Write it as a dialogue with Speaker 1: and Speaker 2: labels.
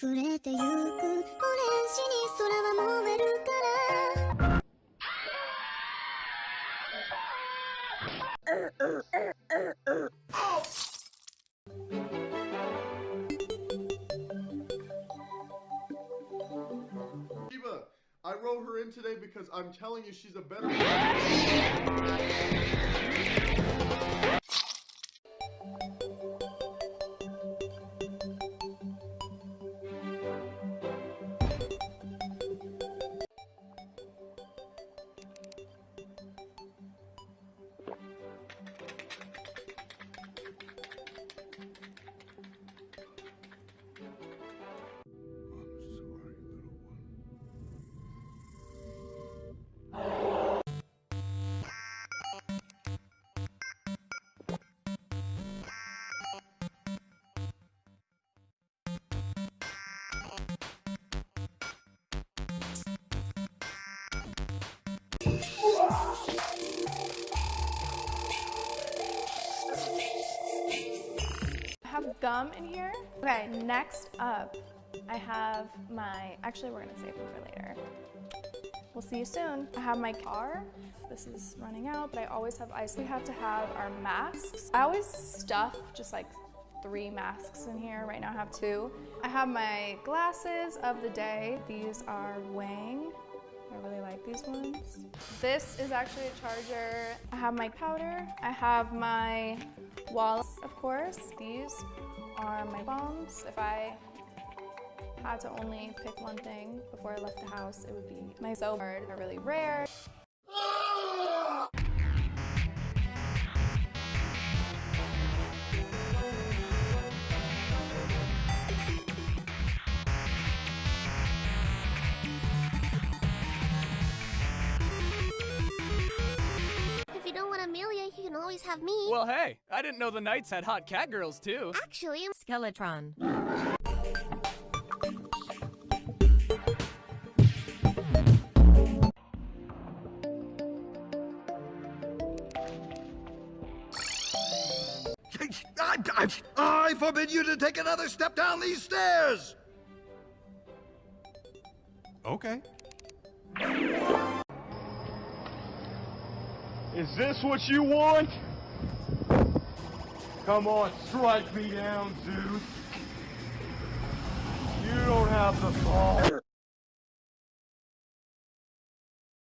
Speaker 1: 暮れてゆくオレンジに空は燃えるから
Speaker 2: Iva, I wrote her in today because I'm telling you she's a better.
Speaker 3: Have gum in here. Okay, next up, I have my, actually we're gonna save them for later. We'll see you soon. I have my car. This is running out, but I always have ice. We have to have our masks. I always stuff just like three masks in here. Right now I have two. I have my glasses of the day. These are Wang. These ones. This is actually a charger. I have my powder. I have my wallets, of course. These are my bombs. If I had to only pick one thing before I left the house, it would be my Zobard. They're really rare.
Speaker 4: Always have me.
Speaker 5: Well, hey, I didn't know the Knights had hot cat girls too.
Speaker 4: Actually, I'm
Speaker 6: Skeletron.
Speaker 7: I, I, I forbid you to take another step down these stairs!
Speaker 8: Okay.
Speaker 9: Is this what you want? Come on, strike me down, Zeus. You don't have the balls.